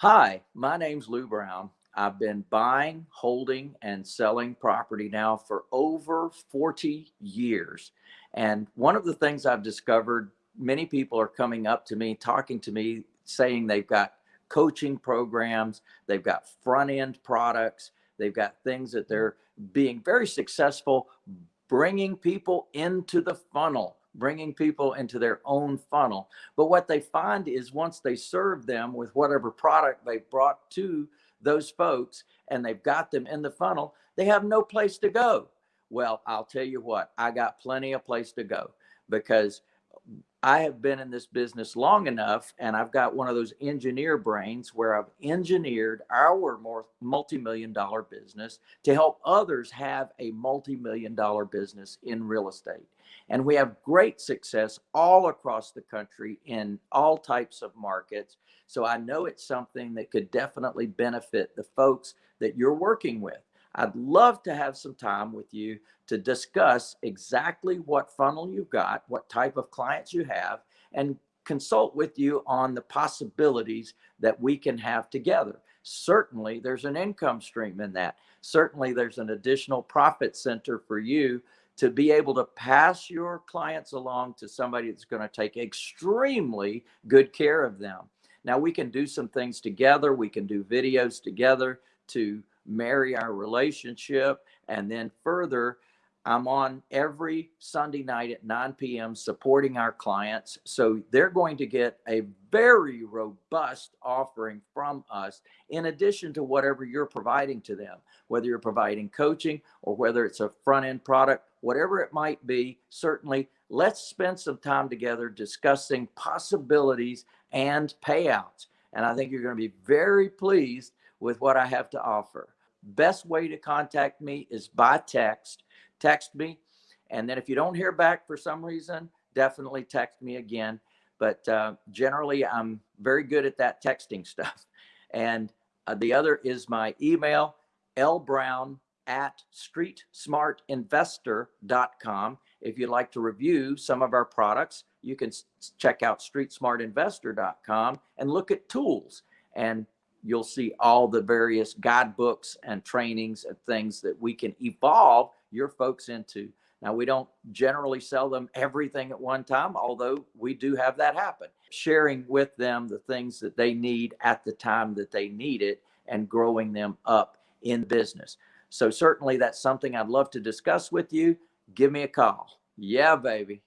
Hi, my name's Lou Brown. I've been buying, holding, and selling property now for over 40 years. And one of the things I've discovered, many people are coming up to me, talking to me, saying they've got coaching programs, they've got front end products, they've got things that they're being very successful bringing people into the funnel bringing people into their own funnel. But what they find is once they serve them with whatever product they brought to those folks and they've got them in the funnel, they have no place to go. Well, I'll tell you what, I got plenty of place to go because I have been in this business long enough and I've got one of those engineer brains where I've engineered our more multi-million dollar business to help others have a multi-million dollar business in real estate. And we have great success all across the country in all types of markets. So I know it's something that could definitely benefit the folks that you're working with. I'd love to have some time with you to discuss exactly what funnel you've got, what type of clients you have, and consult with you on the possibilities that we can have together. Certainly, there's an income stream in that. Certainly, there's an additional profit center for you to be able to pass your clients along to somebody that's going to take extremely good care of them. Now we can do some things together. We can do videos together to marry our relationship. And then further, I'm on every Sunday night at 9 p.m. supporting our clients. So they're going to get a very robust offering from us in addition to whatever you're providing to them, whether you're providing coaching or whether it's a front end product, whatever it might be. Certainly, let's spend some time together discussing possibilities and payouts. And I think you're going to be very pleased with what I have to offer. Best way to contact me is by text text me. And then if you don't hear back for some reason, definitely text me again. But uh, generally, I'm very good at that texting stuff. And uh, the other is my email, lbrown at streetsmartinvestor.com. If you'd like to review some of our products, you can check out streetsmartinvestor.com and look at tools. And you'll see all the various guidebooks and trainings and things that we can evolve your folks into. Now, we don't generally sell them everything at one time, although we do have that happen. Sharing with them the things that they need at the time that they need it and growing them up in business. So, certainly, that's something I'd love to discuss with you. Give me a call. Yeah, baby.